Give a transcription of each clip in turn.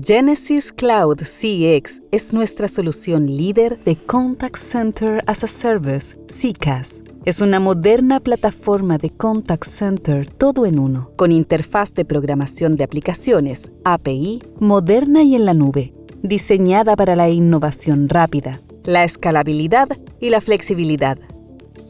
Genesis Cloud CX es nuestra solución líder de Contact Center as a Service, CCaaS. Es una moderna plataforma de contact center todo en uno, con interfaz de programación de aplicaciones, API, moderna y en la nube, diseñada para la innovación rápida, la escalabilidad y la flexibilidad.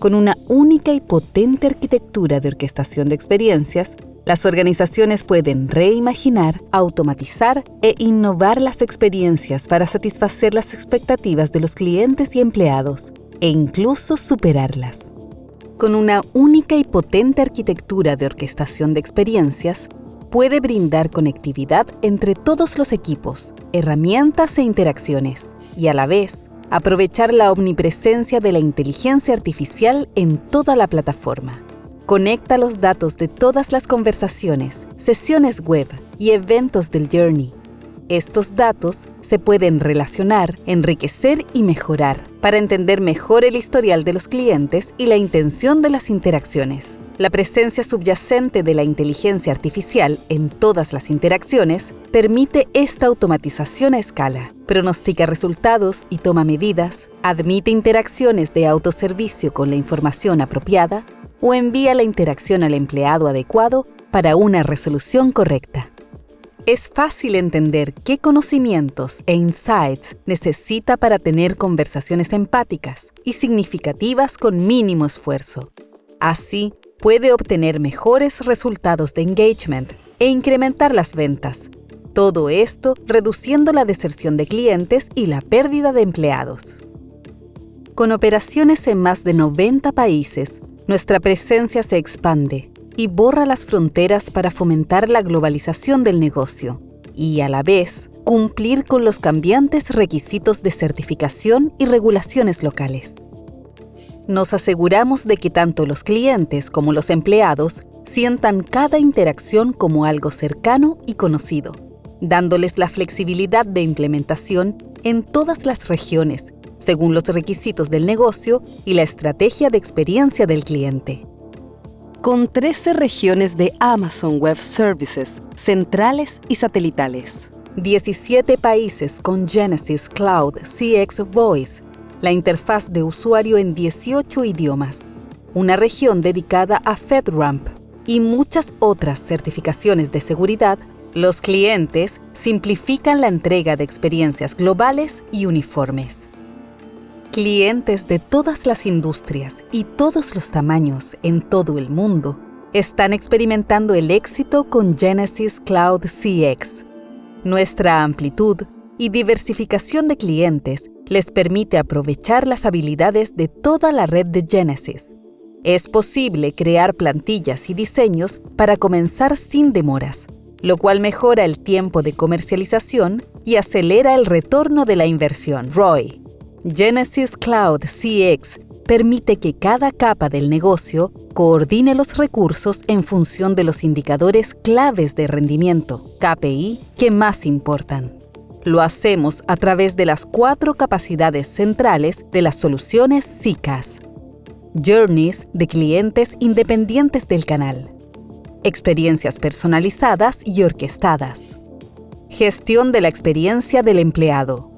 Con una única y potente arquitectura de orquestación de experiencias, las organizaciones pueden reimaginar, automatizar e innovar las experiencias para satisfacer las expectativas de los clientes y empleados, e incluso superarlas. Con una única y potente arquitectura de orquestación de experiencias, puede brindar conectividad entre todos los equipos, herramientas e interacciones, y a la vez aprovechar la omnipresencia de la inteligencia artificial en toda la plataforma. Conecta los datos de todas las conversaciones, sesiones web y eventos del Journey. Estos datos se pueden relacionar, enriquecer y mejorar para entender mejor el historial de los clientes y la intención de las interacciones. La presencia subyacente de la inteligencia artificial en todas las interacciones permite esta automatización a escala, pronostica resultados y toma medidas, admite interacciones de autoservicio con la información apropiada, o envía la interacción al empleado adecuado para una resolución correcta. Es fácil entender qué conocimientos e insights necesita para tener conversaciones empáticas y significativas con mínimo esfuerzo. Así, puede obtener mejores resultados de engagement e incrementar las ventas. Todo esto reduciendo la deserción de clientes y la pérdida de empleados. Con operaciones en más de 90 países, nuestra presencia se expande y borra las fronteras para fomentar la globalización del negocio y, a la vez, cumplir con los cambiantes requisitos de certificación y regulaciones locales. Nos aseguramos de que tanto los clientes como los empleados sientan cada interacción como algo cercano y conocido, dándoles la flexibilidad de implementación en todas las regiones según los requisitos del negocio y la estrategia de experiencia del cliente. Con 13 regiones de Amazon Web Services, centrales y satelitales, 17 países con Genesis Cloud CX Voice, la interfaz de usuario en 18 idiomas, una región dedicada a FedRAMP y muchas otras certificaciones de seguridad, los clientes simplifican la entrega de experiencias globales y uniformes. Clientes de todas las industrias y todos los tamaños en todo el mundo están experimentando el éxito con Genesis Cloud CX. Nuestra amplitud y diversificación de clientes les permite aprovechar las habilidades de toda la red de Genesis. Es posible crear plantillas y diseños para comenzar sin demoras, lo cual mejora el tiempo de comercialización y acelera el retorno de la inversión ROI. Genesis Cloud CX permite que cada capa del negocio coordine los recursos en función de los indicadores claves de rendimiento, KPI, que más importan. Lo hacemos a través de las cuatro capacidades centrales de las soluciones SICAS. Journeys de clientes independientes del canal. Experiencias personalizadas y orquestadas. Gestión de la experiencia del empleado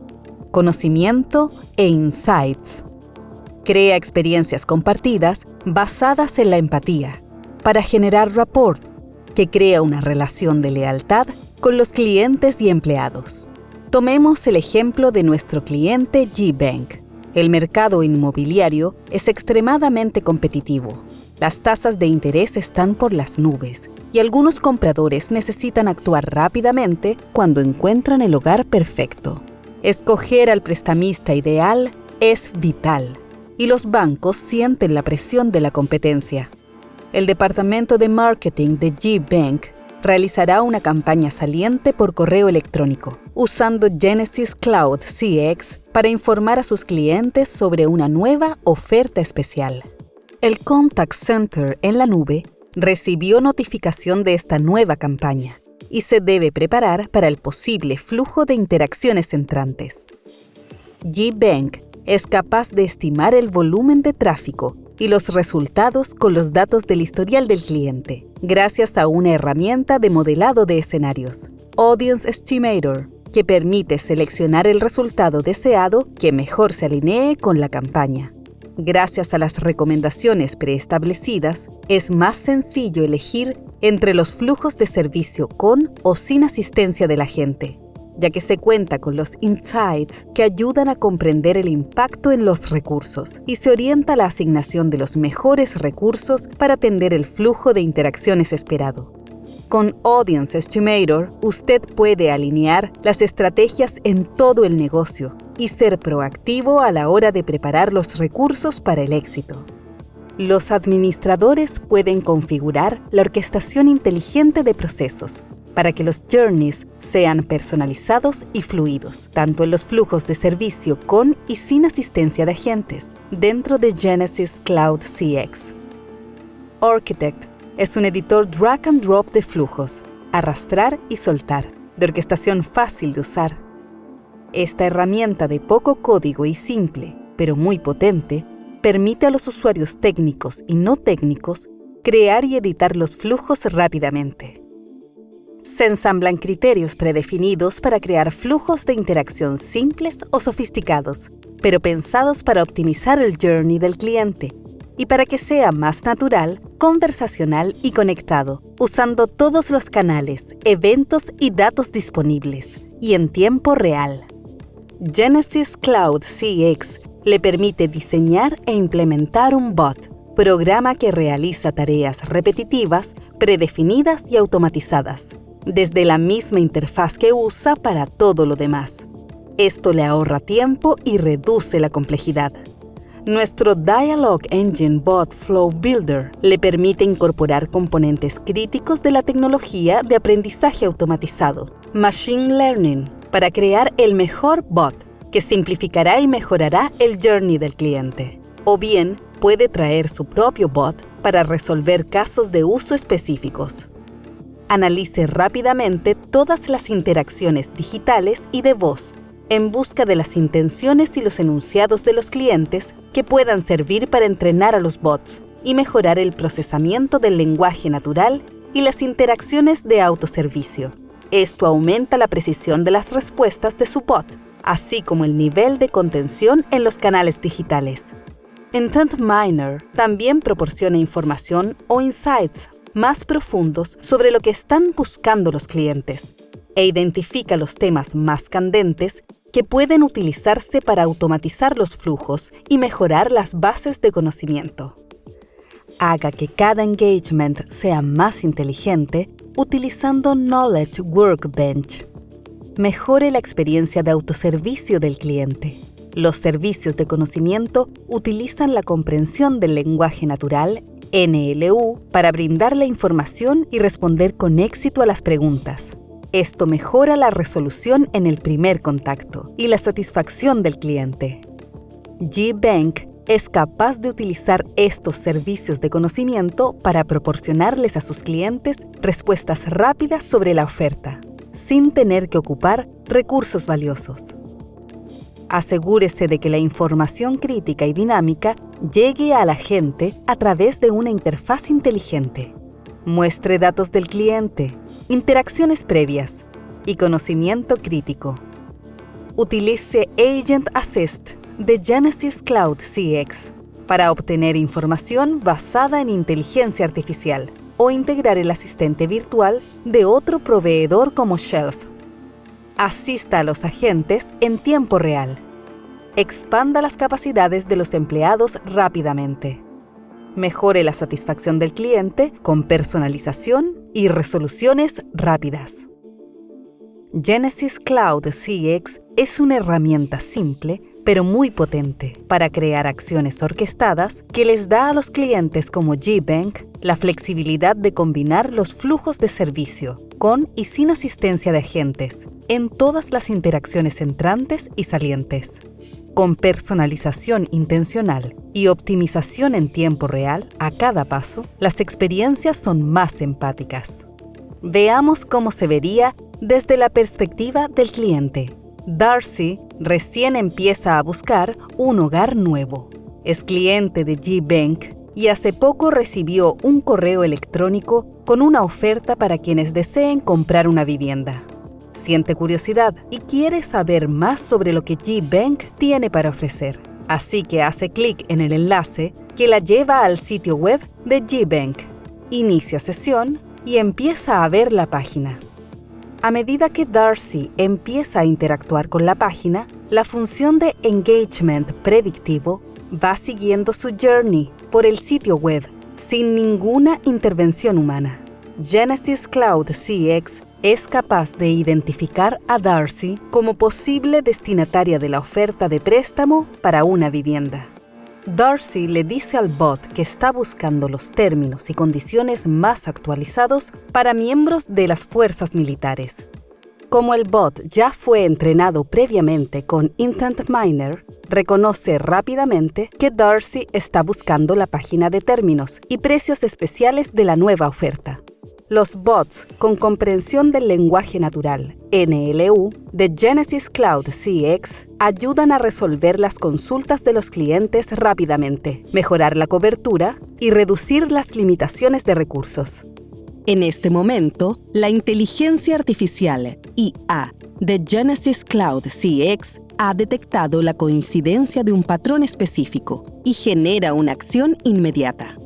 conocimiento e insights. Crea experiencias compartidas basadas en la empatía para generar rapport que crea una relación de lealtad con los clientes y empleados. Tomemos el ejemplo de nuestro cliente G-Bank. El mercado inmobiliario es extremadamente competitivo. Las tasas de interés están por las nubes y algunos compradores necesitan actuar rápidamente cuando encuentran el hogar perfecto. Escoger al prestamista ideal es vital y los bancos sienten la presión de la competencia. El departamento de marketing de G-Bank realizará una campaña saliente por correo electrónico, usando Genesis Cloud CX para informar a sus clientes sobre una nueva oferta especial. El Contact Center en la nube recibió notificación de esta nueva campaña y se debe preparar para el posible flujo de interacciones entrantes. G-Bank es capaz de estimar el volumen de tráfico y los resultados con los datos del historial del cliente, gracias a una herramienta de modelado de escenarios, Audience Estimator, que permite seleccionar el resultado deseado que mejor se alinee con la campaña. Gracias a las recomendaciones preestablecidas, es más sencillo elegir entre los flujos de servicio con o sin asistencia de la gente, ya que se cuenta con los insights que ayudan a comprender el impacto en los recursos y se orienta la asignación de los mejores recursos para atender el flujo de interacciones esperado. Con Audience Estimator, usted puede alinear las estrategias en todo el negocio y ser proactivo a la hora de preparar los recursos para el éxito. Los administradores pueden configurar la orquestación inteligente de procesos para que los journeys sean personalizados y fluidos, tanto en los flujos de servicio con y sin asistencia de agentes, dentro de Genesis Cloud CX. Architect es un editor drag and drop de flujos, arrastrar y soltar, de orquestación fácil de usar. Esta herramienta de poco código y simple, pero muy potente, permite a los usuarios técnicos y no técnicos crear y editar los flujos rápidamente. Se ensamblan criterios predefinidos para crear flujos de interacción simples o sofisticados, pero pensados para optimizar el journey del cliente y para que sea más natural, conversacional y conectado, usando todos los canales, eventos y datos disponibles, y en tiempo real. Genesis Cloud CX le permite diseñar e implementar un bot, programa que realiza tareas repetitivas, predefinidas y automatizadas, desde la misma interfaz que usa para todo lo demás. Esto le ahorra tiempo y reduce la complejidad. Nuestro Dialogue Engine Bot Flow Builder le permite incorporar componentes críticos de la tecnología de aprendizaje automatizado, Machine Learning, para crear el mejor bot que simplificará y mejorará el journey del cliente. O bien, puede traer su propio bot para resolver casos de uso específicos. Analice rápidamente todas las interacciones digitales y de voz en busca de las intenciones y los enunciados de los clientes que puedan servir para entrenar a los bots y mejorar el procesamiento del lenguaje natural y las interacciones de autoservicio. Esto aumenta la precisión de las respuestas de su bot, así como el nivel de contención en los canales digitales. Intent Miner también proporciona información o insights más profundos sobre lo que están buscando los clientes e identifica los temas más candentes que pueden utilizarse para automatizar los flujos y mejorar las bases de conocimiento. Haga que cada engagement sea más inteligente utilizando Knowledge Workbench. Mejore la experiencia de autoservicio del cliente. Los servicios de conocimiento utilizan la comprensión del lenguaje natural NLU para brindar la información y responder con éxito a las preguntas. Esto mejora la resolución en el primer contacto y la satisfacción del cliente. GBank es capaz de utilizar estos servicios de conocimiento para proporcionarles a sus clientes respuestas rápidas sobre la oferta, sin tener que ocupar recursos valiosos. Asegúrese de que la información crítica y dinámica llegue a la gente a través de una interfaz inteligente. Muestre datos del cliente, interacciones previas y conocimiento crítico. Utilice Agent Assist de Genesis Cloud CX para obtener información basada en inteligencia artificial o integrar el asistente virtual de otro proveedor como Shelf. Asista a los agentes en tiempo real. Expanda las capacidades de los empleados rápidamente mejore la satisfacción del cliente con personalización y resoluciones rápidas. Genesis Cloud CX es una herramienta simple pero muy potente para crear acciones orquestadas que les da a los clientes como GBank la flexibilidad de combinar los flujos de servicio con y sin asistencia de agentes en todas las interacciones entrantes y salientes. Con personalización intencional y optimización en tiempo real a cada paso, las experiencias son más empáticas. Veamos cómo se vería desde la perspectiva del cliente. Darcy recién empieza a buscar un hogar nuevo. Es cliente de G-Bank y hace poco recibió un correo electrónico con una oferta para quienes deseen comprar una vivienda. siente curiosidad y quiere saber más sobre lo que GBank tiene para ofrecer. Así que hace clic en el enlace que la lleva al sitio web de GBank. Inicia sesión y empieza a ver la página. A medida que Darcy empieza a interactuar con la página, la función de engagement predictivo va siguiendo su journey por el sitio web sin ninguna intervención humana. Genesis Cloud CX es capaz de identificar a Darcy como posible destinataria de la oferta de préstamo para una vivienda. Darcy le dice al bot que está buscando los términos y condiciones más actualizados para miembros de las fuerzas militares. Como el bot ya fue entrenado previamente con Intent Miner, reconoce rápidamente que Darcy está buscando la página de términos y precios especiales de la nueva oferta. Los bots con comprensión del lenguaje natural, NLU, de Genesis Cloud CX ayudan a resolver las consultas de los clientes rápidamente, mejorar la cobertura y reducir las limitaciones de recursos. En este momento, la inteligencia artificial IA de Genesis Cloud CX ha detectado la coincidencia de un patrón específico y genera una acción inmediata.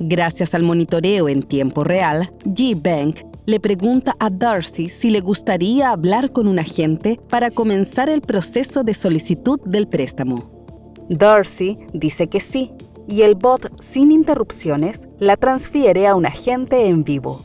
Gracias al monitoreo en tiempo real, G-Bank le pregunta a Darcy si le gustaría hablar con un agente para comenzar el proceso de solicitud del préstamo. Darcy dice que sí, y el bot sin interrupciones la transfiere a un agente en vivo.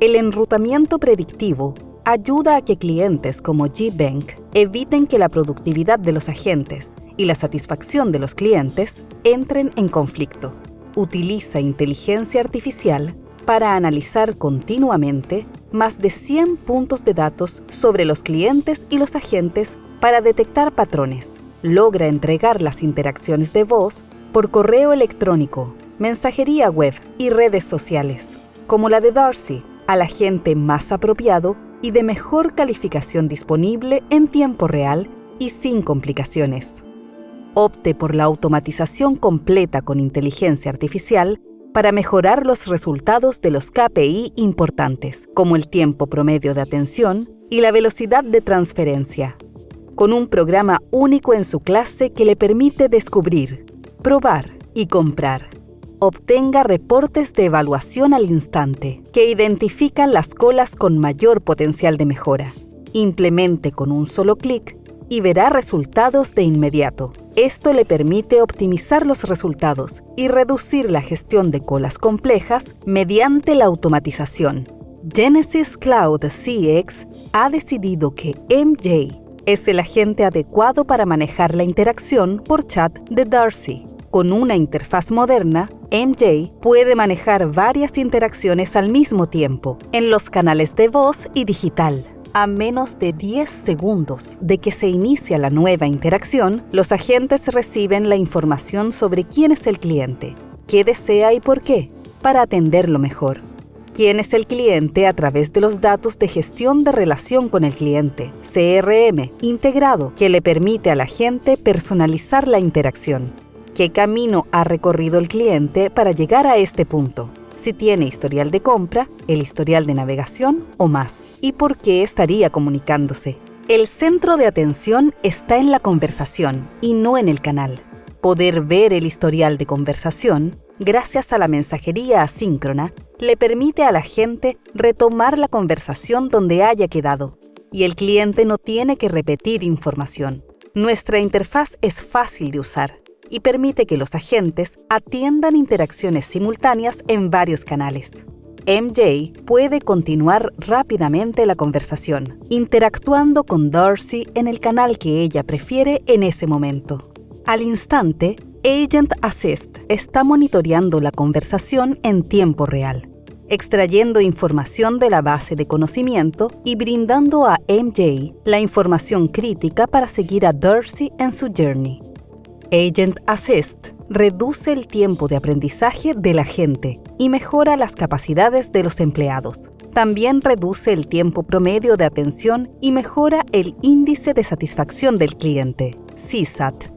El enrutamiento predictivo ayuda a que clientes como G-Bank eviten que la productividad de los agentes y la satisfacción de los clientes entren en conflicto utiliza inteligencia artificial para analizar continuamente más de 100 puntos de datos sobre los clientes y los agentes para detectar patrones. Logra entregar las interacciones de voz por correo electrónico, mensajería web y redes sociales, como la de Darcy, al agente más apropiado y de mejor calificación disponible en tiempo real y sin complicaciones opte por la automatización completa con inteligencia artificial para mejorar los resultados de los KPI importantes, como el tiempo promedio de atención y la velocidad de transferencia, con un programa único en su clase que le permite descubrir, probar y comprar. Obtenga reportes de evaluación al instante que identifican las colas con mayor potencial de mejora. Implemente con un solo clic y verá resultados de inmediato. Esto le permite optimizar los resultados y reducir la gestión de colas complejas mediante la automatización. Genesis Cloud CX ha decidido que MJ es el agente adecuado para manejar la interacción por chat de Darcy. Con una interfaz moderna, MJ puede manejar varias interacciones al mismo tiempo en los canales de voz y digital. A menos de 10 segundos de que se inicia la nueva interacción, los agentes reciben la información sobre quién es el cliente, qué desea y por qué, para atenderlo mejor. Quién es el cliente a través de los datos de gestión de relación con el cliente, CRM, integrado, que le permite al agente personalizar la interacción. ¿Qué camino ha recorrido el cliente para llegar a este punto? Si tiene historial de compra, el historial de navegación o más, y por qué estaría comunicándose. El centro de atención está en la conversación y no en el canal. Poder ver el historial de conversación, gracias a la mensajería asíncrona, le permite a la gente retomar la conversación donde haya quedado, y el cliente no tiene que repetir información. Nuestra interfaz es fácil de usar y permite que los agentes atiendan interacciones simultáneas en varios canales. MJ puede continuar rápidamente la conversación, interactuando con Darcy en el canal que ella prefiere en ese momento. Al instante, Agent Assist está monitoreando la conversación en tiempo real, extrayendo información de la base de conocimiento y brindando a MJ la información crítica para seguir a Darcy en su journey. Agent Assist reduce el tiempo de aprendizaje de la gente y mejora las capacidades de los empleados. También reduce el tiempo promedio de atención y mejora el índice de satisfacción del cliente, CSAT.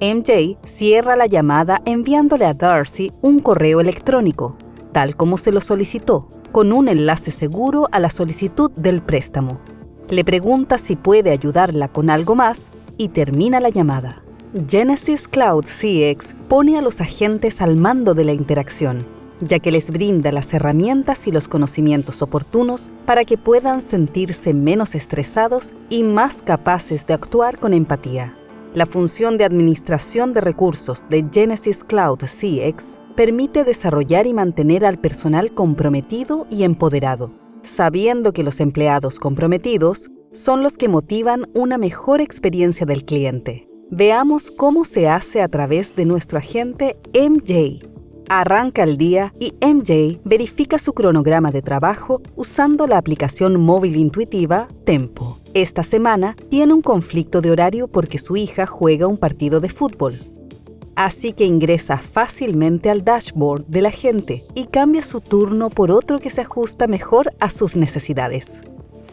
MJ cierra la llamada enviándole a Darcy un correo electrónico, tal como se lo solicitó, con un enlace seguro a la solicitud del préstamo. le pregunta si puede ayudarla con algo más y termina la llamada. Genesis Cloud CX pone a los agentes al mando de la interacción, ya que les brinda las herramientas y los conocimientos oportunos para que puedan sentirse menos estresados y más capaces de actuar con empatía. La función de administración de recursos de Genesis Cloud CX permite desarrollar y mantener al personal comprometido y empoderado, sabiendo que los empleados comprometidos son los que motivan una mejor experiencia del cliente. Veamos cómo se hace a través de nuestro agente MJ. Arranca el día y MJ verifica su cronograma de trabajo usando la aplicación móvil intuitiva Tempo. Esta semana tiene un conflicto de horario porque su hija juega un partido de fútbol. Así que ingresa fácilmente al dashboard de la gente y cambia su turno por otro que se ajusta mejor a sus necesidades.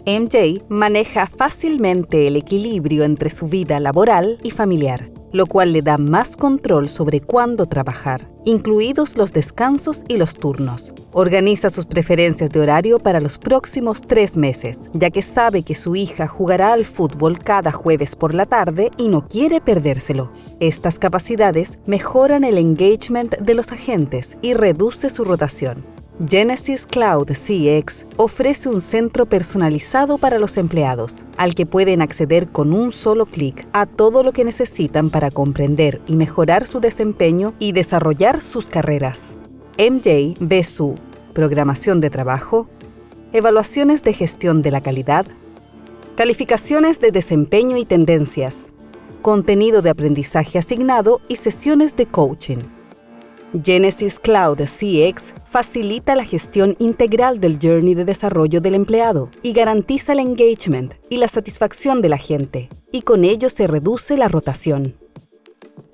MJ maneja fácilmente el equilibrio entre su vida laboral y familiar, lo cual le da más control sobre cuándo trabajar, incluidos los descansos y los turnos. Organiza sus preferencias de horario para los próximos tres meses, ya que sabe que su hija jugará al fútbol cada jueves por la tarde y no quiere perdérselo. Estas capacidades mejoran el engagement de los agentes y reduce su rotación, Genesis Cloud CX ofrece un centro personalizado para los empleados, al que pueden acceder con un solo clic a todo lo que necesitan para comprender y mejorar su desempeño y desarrollar sus carreras. MJ ve su programación de trabajo, evaluaciones de gestión de la calidad, calificaciones de desempeño y tendencias, contenido de aprendizaje asignado y sesiones de coaching. Genesis Cloud CX facilita la gestión integral del journey de desarrollo del empleado y garantiza el engagement y la satisfacción de la gente, y con ello se reduce la rotación.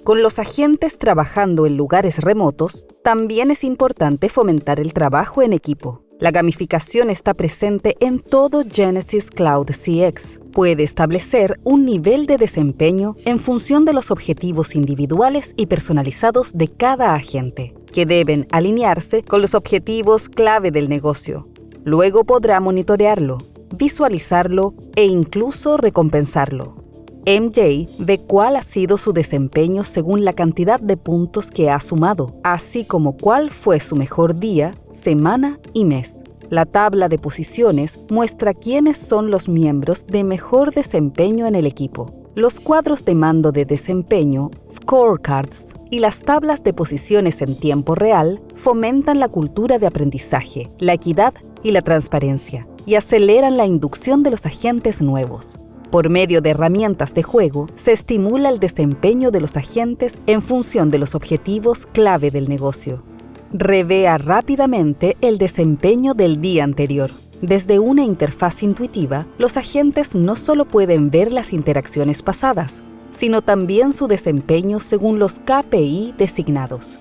Con los agentes trabajando en lugares remotos, también es importante fomentar el trabajo en equipo. La gamificación está presente en todo Genesis Cloud CX. Puede establecer un nivel de desempeño en función de los objetivos individuales y personalizados de cada agente, que deben alinearse con los objetivos clave del negocio. Luego podrá monitorearlo, visualizarlo e incluso recompensarlo. MJ ve cuál ha sido su desempeño según la cantidad de puntos que ha sumado, así como cuál fue su mejor día, semana y mes. La tabla de posiciones muestra quiénes son los miembros de mejor desempeño en el equipo. Los cuadros de mando de desempeño, scorecards y las tablas de posiciones en tiempo real fomentan la cultura de aprendizaje, la equidad y la transparencia y aceleran la inducción de los agentes nuevos. Por medio de herramientas de juego, se estimula el desempeño de los agentes en función de los objetivos clave del negocio. Revea rápidamente el desempeño del día anterior. Desde una interfaz intuitiva, los agentes no solo pueden ver las interacciones pasadas, sino también su desempeño según los KPI designados.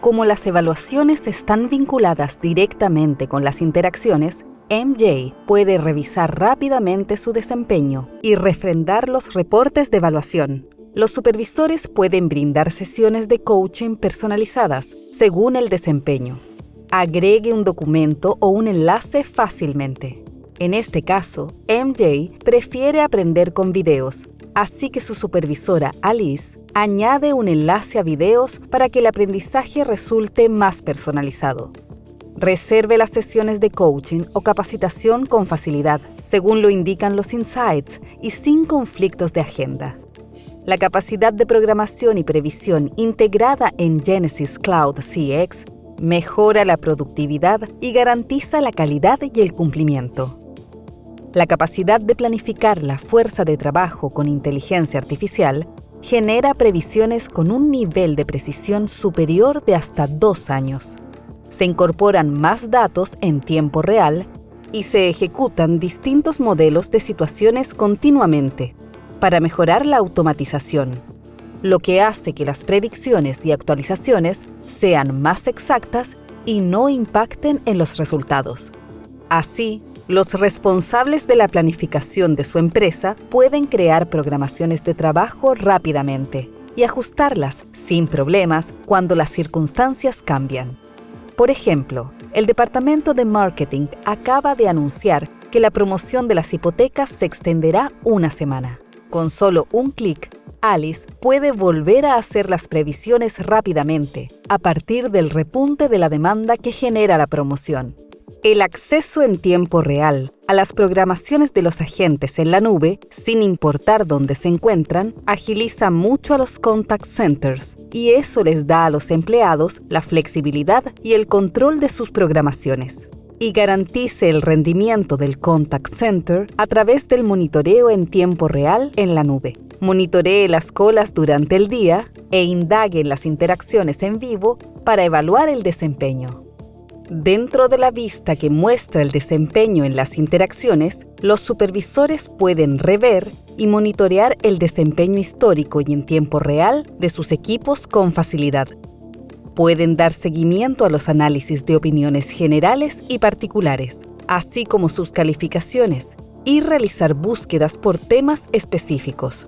Como las evaluaciones están vinculadas directamente con las interacciones, MJ puede revisar rápidamente su desempeño y refrendar los reportes de evaluación. Los supervisores pueden brindar sesiones de coaching personalizadas según el desempeño. Agregue un documento o un enlace fácilmente. En este caso, MJ prefiere aprender con videos, así que su supervisora Alice añade un enlace a videos para que el aprendizaje resulte más personalizado. Reserve las sesiones de coaching o capacitación con facilidad, según lo indican los insights y sin conflictos de agenda. La capacidad de programación y previsión integrada en Genesis Cloud CX mejora la productividad y garantiza la calidad y el cumplimiento. La capacidad de planificar la fuerza de trabajo con inteligencia artificial genera previsiones con un nivel de precisión superior de hasta dos años se incorporan más datos en tiempo real y se ejecutan distintos modelos de situaciones continuamente para mejorar la automatización, lo que hace que las predicciones y actualizaciones sean más exactas y no impacten en los resultados. Así, los responsables de la planificación de su empresa pueden crear programaciones de trabajo rápidamente y ajustarlas sin problemas cuando las circunstancias cambian. Por ejemplo, el departamento de marketing acaba de anunciar que la promoción de las hipotecas se extenderá una semana. Con solo un clic, Alice puede volver a hacer las previsiones rápidamente, a partir del repunte de la demanda que genera la promoción. El acceso en tiempo real a las programaciones de los agentes en la nube, sin importar dónde se encuentran, agiliza mucho a los contact centers y eso les da a los empleados la flexibilidad y el control de sus programaciones y garantice el rendimiento del contact center a través del monitoreo en tiempo real en la nube. Monitoree las colas durante el día e indague en las interacciones en vivo para evaluar el desempeño. Dentro de la vista que muestra el desempeño en las interacciones, los supervisores pueden rever y monitorear el desempeño histórico y en tiempo real de sus equipos con facilidad. Pueden dar seguimiento a los análisis de opiniones generales y particulares, así como sus calificaciones, y realizar búsquedas por temas específicos.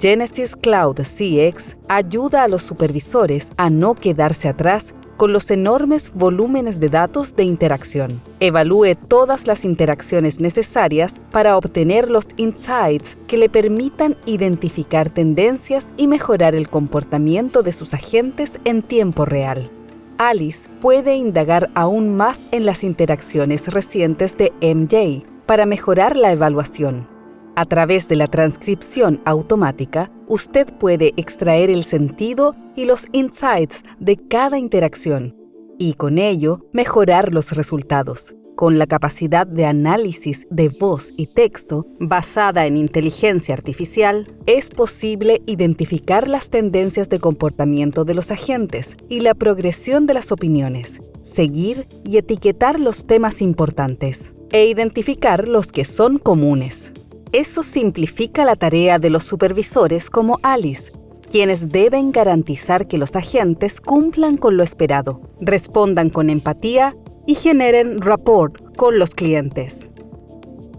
Genesis Cloud CX ayuda a los supervisores a no quedarse atrás con los enormes volúmenes de datos de interacción. Evalúe todas las interacciones necesarias para obtener los insights que le permitan identificar tendencias y mejorar el comportamiento de sus agentes en tiempo real. Alice puede indagar aún más en las interacciones recientes de MJ para mejorar la evaluación. A través de la transcripción automática, usted puede extraer el sentido y los insights de cada interacción y con ello mejorar los resultados. Con la capacidad de análisis de voz y texto basada en inteligencia artificial, es posible identificar las tendencias de comportamiento de los agentes y la progresión de las opiniones, seguir y etiquetar los temas importantes e identificar los que son comunes. Eso simplifica la tarea de los supervisores como Alice, quienes deben garantizar que los agentes cumplan con lo esperado, respondan con empatía y generen rapport con los clientes.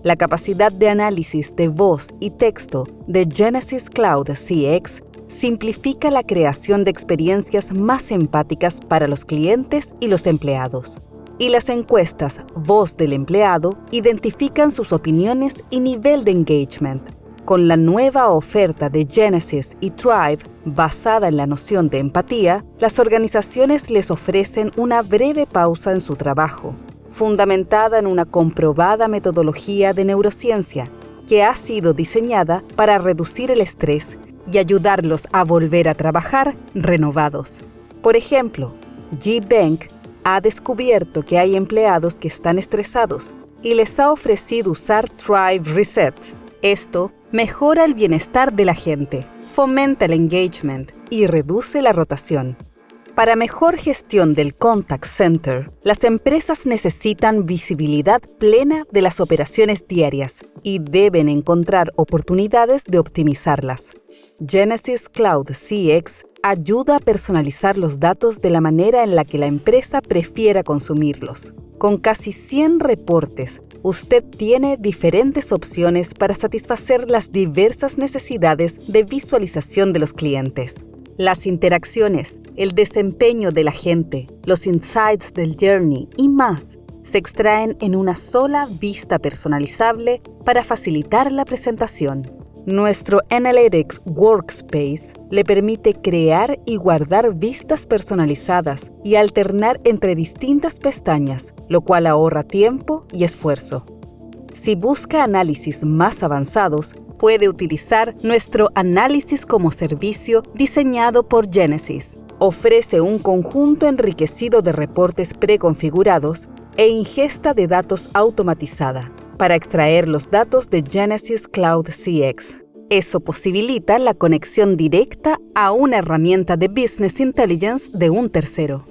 La capacidad de análisis de voz y texto de Genesis Cloud CX simplifica la creación de experiencias más empáticas para los clientes y los empleados y las encuestas Voz del Empleado identifican sus opiniones y nivel de engagement. Con la nueva oferta de Genesis y Thrive, basada en la noción de empatía, las organizaciones les ofrecen una breve pausa en su trabajo, fundamentada en una comprobada metodología de neurociencia que ha sido diseñada para reducir el estrés y ayudarlos a volver a trabajar renovados. Por ejemplo, G-Bank ha descubierto que hay empleados que están estresados y les ha ofrecido usar Thrive Reset. Esto mejora el bienestar de la gente, fomenta el engagement y reduce la rotación. Para mejor gestión del contact center, las empresas necesitan visibilidad plena de las operaciones diarias y deben encontrar oportunidades de optimizarlas. Genesis Cloud CX ayuda a personalizar los datos de la manera en la que la empresa prefiera consumirlos. Con casi 100 reportes, usted tiene diferentes opciones para satisfacer las diversas necesidades de visualización de los clientes. Las interacciones, el desempeño de la gente, los insights del journey y más se extraen en una sola vista personalizable para facilitar la presentación. Nuestro Analytics Workspace le permite crear y guardar vistas personalizadas y alternar entre distintas pestañas, lo cual ahorra tiempo y esfuerzo. Si busca análisis más avanzados, puede utilizar nuestro análisis como servicio diseñado por Genesis. Ofrece un conjunto enriquecido de reportes preconfigurados e ingesta de datos automatizada para extraer los datos de Genesis Cloud CX. Eso posibilita la conexión directa a una herramienta de Business Intelligence de un tercero.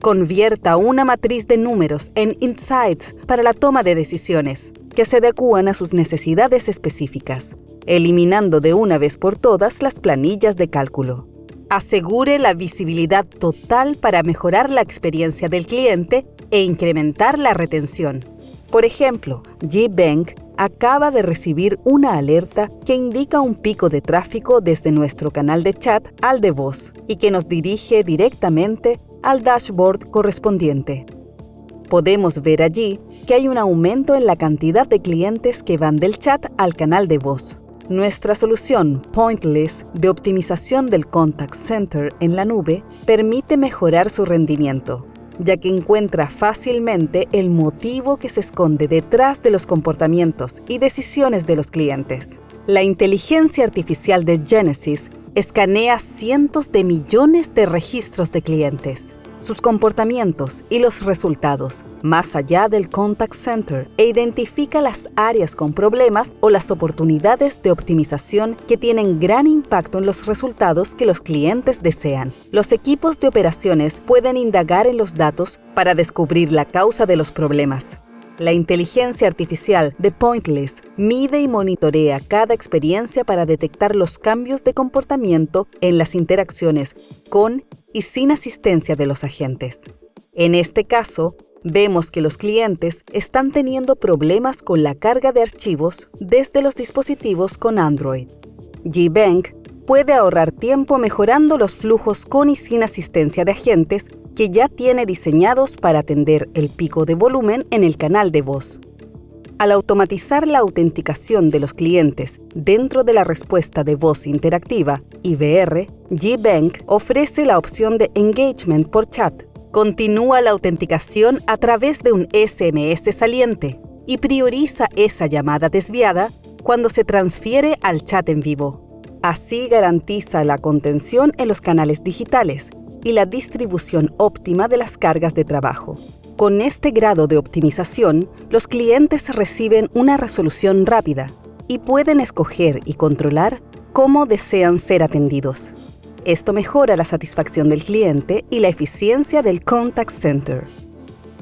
Convierta una matriz de números en insights para la toma de decisiones que se adecúan a sus necesidades específicas, eliminando de una vez por todas las planillas de cálculo. Asegure la visibilidad total para mejorar la experiencia del cliente e incrementar la retención por ejemplo, G-Bank acaba de recibir una alerta que indica un pico de tráfico desde nuestro canal de chat al de voz y que nos dirige directamente al dashboard correspondiente. Podemos ver allí que hay un aumento en la cantidad de clientes que van del chat al canal de voz. Nuestra solución Pointless de optimización del contact center en la nube permite mejorar su rendimiento, ya que encuentra fácilmente el motivo que se esconde detrás de los comportamientos y decisiones de los clientes. La inteligencia artificial de Genesis escanea cientos de millones de registros de clientes sus comportamientos y los resultados más allá del contact center e identifica las áreas con problemas o las oportunidades de optimización que tienen gran impacto en los resultados que los clientes desean. Los equipos de operaciones pueden indagar en los datos para descubrir la causa de los problemas. La inteligencia artificial de Pointless mide y monitorea cada experiencia para detectar los cambios de comportamiento en las interacciones con y sin asistencia de los agentes. En este caso, vemos que los clientes están teniendo problemas con la carga de archivos desde los dispositivos con Android. GBank puede ahorrar tiempo mejorando los flujos con y sin asistencia de agentes que ya tiene diseñados para atender el pico de volumen en el canal de voz. Al automatizar la autenticación de los clientes dentro de la respuesta de voz interactiva, IVR, GBank ofrece la opción de engagement por chat. Continúa la autenticación a través de un SMS saliente y prioriza esa llamada desviada cuando se transfiere al chat en vivo. Así garantiza la contención en los canales digitales y la distribución óptima de las cargas de trabajo. Con este grado de optimización, los clientes reciben una resolución rápida y pueden escoger y controlar cómo desean ser atendidos. Esto mejora la satisfacción del cliente y la eficiencia del contact center.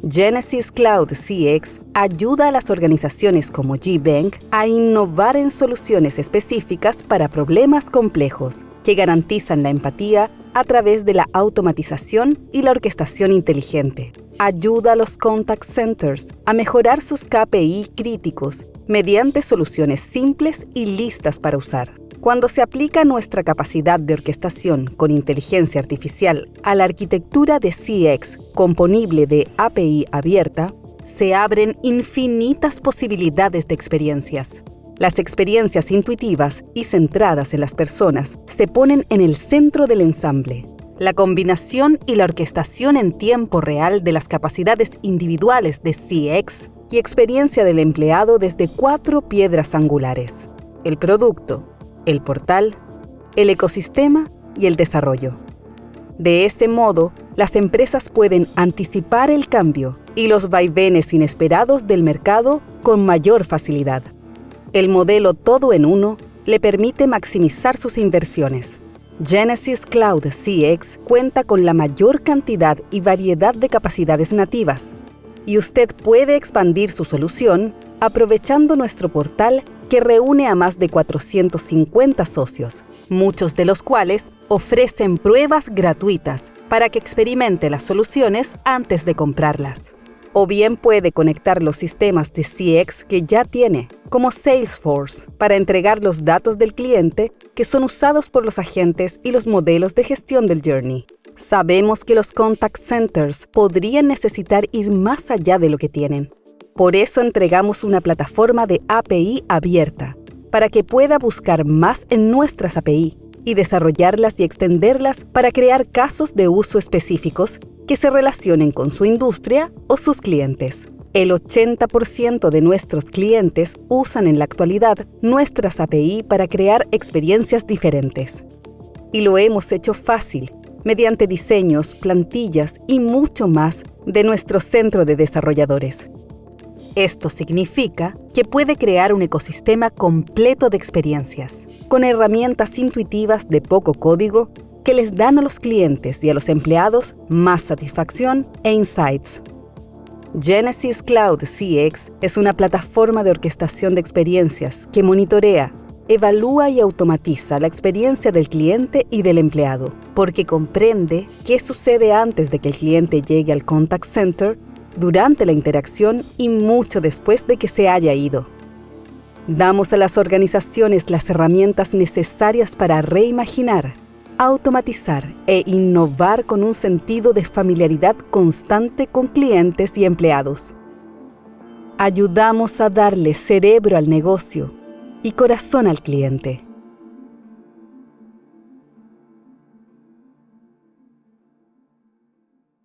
Genesis Cloud CX ayuda a las organizaciones como GBank a innovar en soluciones específicas para problemas complejos que garantizan la empatía a través de la automatización y la orquestación inteligente ayuda a los contact centers a mejorar sus KPI críticos mediante soluciones simples y listas para usar. Cuando se aplica nuestra capacidad de orquestación con inteligencia artificial a la arquitectura de CX componible de API abierta, se abren infinitas posibilidades de experiencias. Las experiencias intuitivas y centradas en las personas se ponen en el centro del ensamble la combinación y la orquestación en tiempo real de las capacidades individuales de CX y experiencia del empleado desde cuatro piedras angulares. El producto, el portal, el ecosistema y el desarrollo. De este modo, las empresas pueden anticipar el cambio y los vaivenes inesperados del mercado con mayor facilidad. El modelo todo en uno le permite maximizar sus inversiones Genesis Cloud CX cuenta con la mayor cantidad y variedad de capacidades nativas, y usted puede expandir su solución aprovechando nuestro portal que reúne a más de 450 socios, muchos de los cuales ofrecen pruebas gratuitas para que experimente las soluciones antes de comprarlas o bien puede conectar los sistemas de CX que ya tiene, como Salesforce, para entregar los datos del cliente que son usados por los agentes y los modelos de gestión del Journey. Sabemos que los contact centers podrían necesitar ir más allá de lo que tienen. Por eso entregamos una plataforma de API abierta, para que pueda buscar más en nuestras API y desarrollarlas y extenderlas para crear casos de uso específicos que se relacionen con su industria o sus clientes. El 80% de nuestros clientes usan en la actualidad nuestras API para crear experiencias diferentes. Y lo hemos hecho fácil mediante diseños, plantillas y mucho más de nuestro centro de desarrolladores. Esto significa que puede crear un ecosistema completo de experiencias, con herramientas intuitivas de poco código que les dan a los clientes y a los empleados más satisfacción e insights. Genesis Cloud CX es una plataforma de orquestación de experiencias que monitorea, evalúa y automatiza la experiencia del cliente y del empleado, porque comprende qué sucede antes de que el cliente llegue al contact center durante la interacción y mucho después de que se haya ido. Damos a las organizaciones las herramientas necesarias para reimaginar, automatizar e innovar con un sentido de familiaridad constante con clientes y empleados. Ayudamos a darle cerebro al negocio y corazón al cliente.